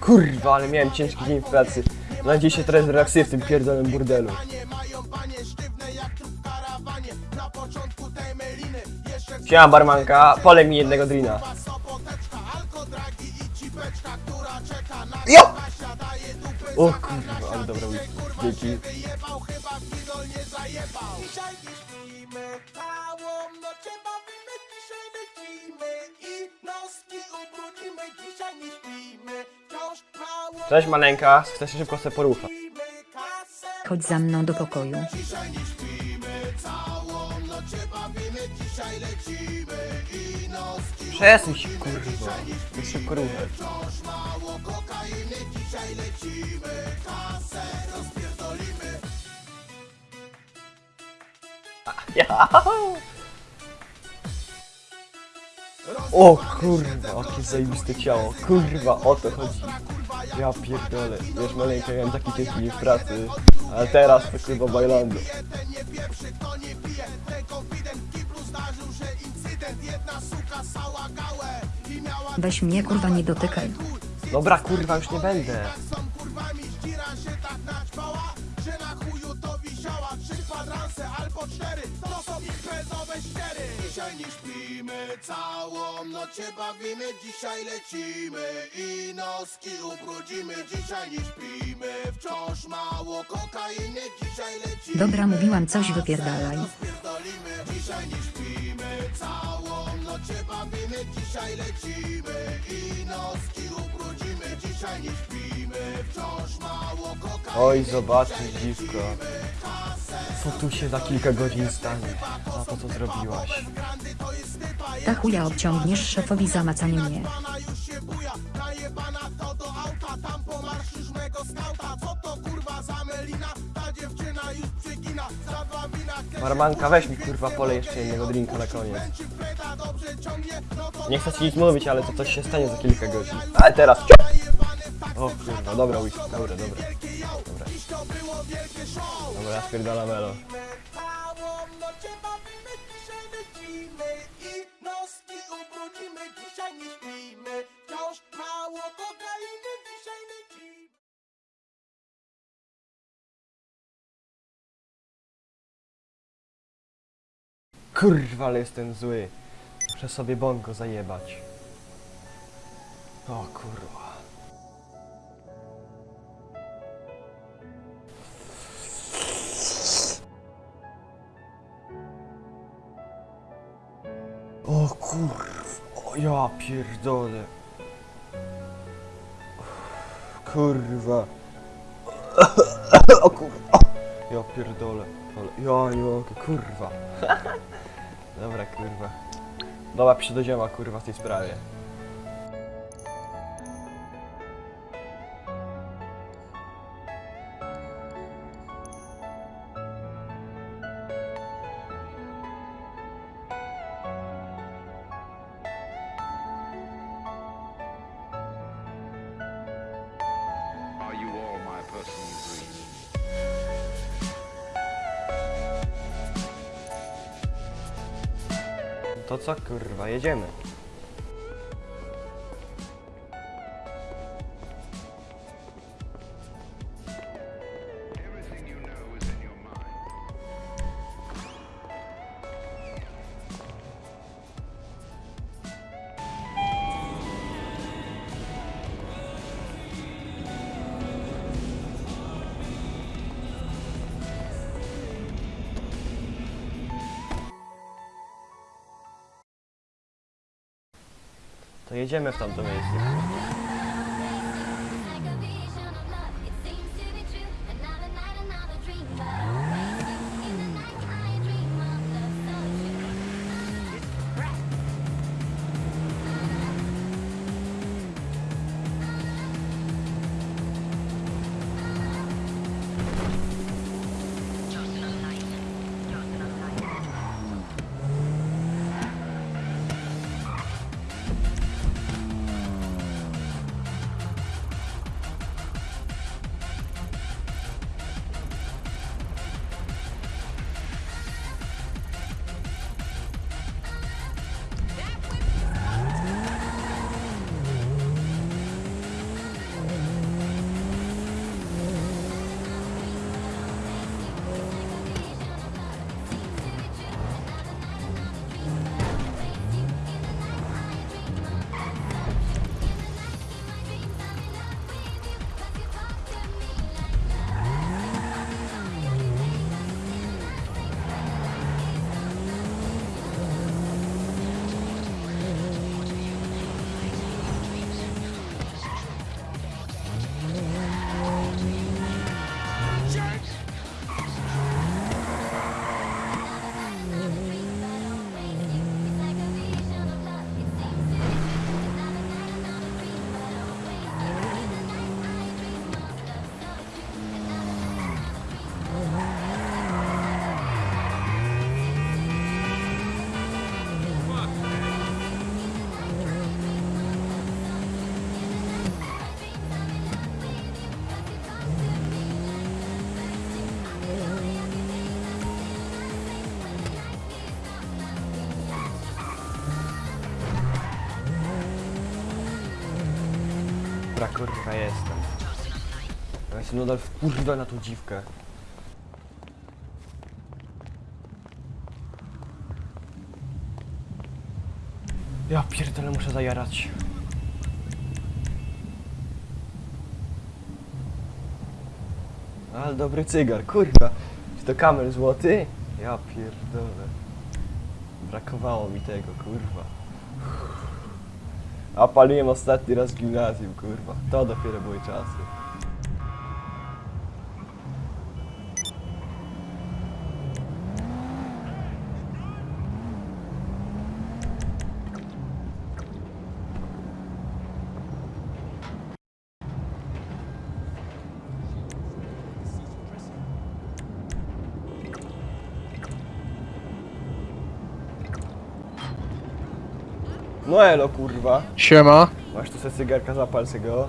Kurwa, ale miałem ciężki dzień w pracy. Na dziś się teraz relaksuję w tym pierdolonym burdelu. Siema barmanka, polej mi jednego drina. Jo! O kurwa, ale dobra. Dzięki. Dzisiaj nie śpimy, Cześć maleńka, chcę się szybko sobie kasę Chodź za mną do pokoju. Dzisiaj nie śpimy, całą noc się bawimy, dzisiaj lecimy i noski Przesuń się kurwa. Chcę się wciąż mało kokainy, dzisiaj lecimy, kasę rozpierdolimy. Ja. O kurwa, jakie zajebiste ciało. Kurwa, o to chodzi. Ja pierdolę. Wiesz, maleńka, miałem taki ciężki dzień w pracy. Ale teraz to kurwa bailando. Weź mnie kurwa nie dotykaj. Dobra kurwa, już nie będę. kwadranse albo cztery Dzisiaj nie śpimy Całą noc się bawimy Dzisiaj lecimy I noski ubrudzimy. Dzisiaj nie śpimy Wciąż mało kokainy Dzisiaj lecimy. Dobra, mówiłam coś wypierdalaj. Dzisiaj nie śpimy Całą noc się bawimy Dzisiaj lecimy I noski ubrudzimy. Dzisiaj nie śpimy Wciąż mało kokainy Oj, zobaczysz dziwko. Co tu się za kilka godzin stanie? Za to, co zrobiłaś. Ta chuja obciągniesz szefowi za macanie mnie. Barmanka, weź mi kurwa polej jeszcze jednego drinka na koniec. Nie chcę ci nic mówić, ale to coś się stanie za kilka godzin. Ale teraz! O kurwa, dobra whisky, dobra. Dobra, kokainy Dzisiaj lecimy Kurwa, ale jestem zły. Muszę sobie bongo zajebać. O kurwa. Ja pierdolę. Kurwa. O kurwa. Ja pierdolę. Ja nie mogę, kurwa. Dobra, kurwa. Dobra, dzieła, kurwa, w tej sprawie. To co, kurwa, jedziemy. To jedziemy w tamto miejsce. Kurwa jestem? Ja jestem nadal w kurwa na tą dziwkę. Ja pierdolę, muszę zajarać. Ale dobry cygar, kurwa. Czy to kamer złoty? Ja pierdolę. Brakowało mi tego, kurwa. A paliłem ostatni raz w gimnazjum, kurwa. To dopiero były czasy. No elo, kurwa. Siema, Masz tu se cygarka, zapal se go.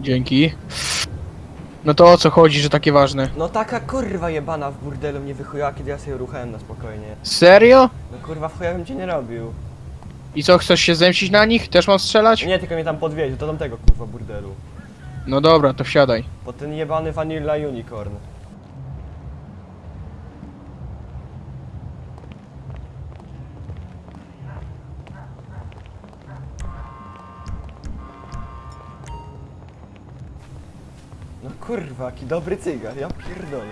dzięki. No to o co chodzi, że takie ważne? No taka kurwa jebana w burdelu mnie wychujała, kiedy ja sobie ruchałem na spokojnie. Serio? No kurwa w chuja bym cię nie robił. I co, chcesz się zemścić na nich? Też mam strzelać? Nie, tylko mnie tam podwiezie, do tamtego kurwa burdelu. No dobra, to wsiadaj. Po ten jebany Vanilla Unicorn. No kurwa, jaki dobry cygar, ja pierdolę.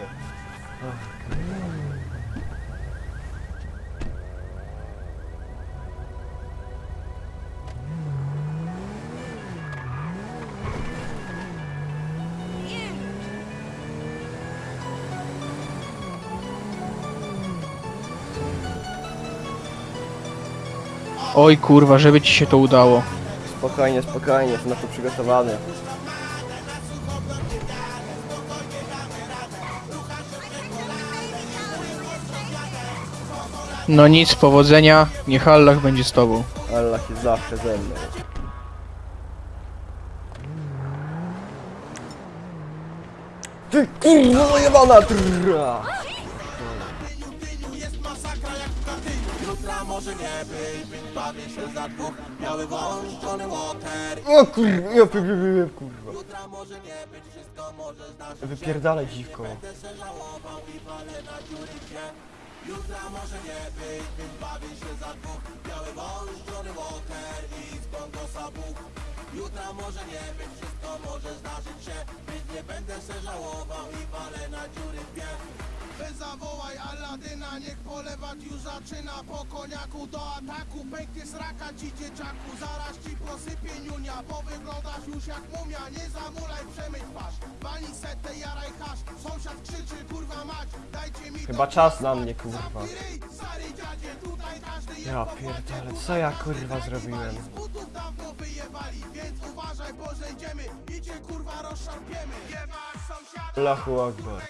Oj kurwa, żeby ci się to udało. Spokojnie, spokojnie, jestem na to przygotowany. No nic, powodzenia, niech Allah będzie z tobą. Allah jest zawsze ze mną. Ty kurwa jebana Walker O kurwa, ja py, kurwa. Wypierdalaj dziwko. Jutra może nie być, więc bawię się za dwóch. Biały wąż, Johnny Walker i go sabuch Jutra może nie być, wszystko może zdarzyć się Więc nie będę se żałował i palę na dziury Aladyna, niech polewać już zaczyna. Po koniaku do ataku, pęknie sraka ci dzieciaku. Zaraz ci posypie niunia, bo wyglądasz już jak mumia. Nie zamulaj, przemyć twarz, walnij setę, jaraj hasz. Sąsiad krzyczy, kurwa mać, dajcie mi Chyba czas na mnie, kurwa. Ja pierdolę, co ja kurwa zrobiłem? Z butów dawno wyjebali, więc uważaj, bo zejdziemy I cię kurwa rozszarpiemy. Allahu Akbar.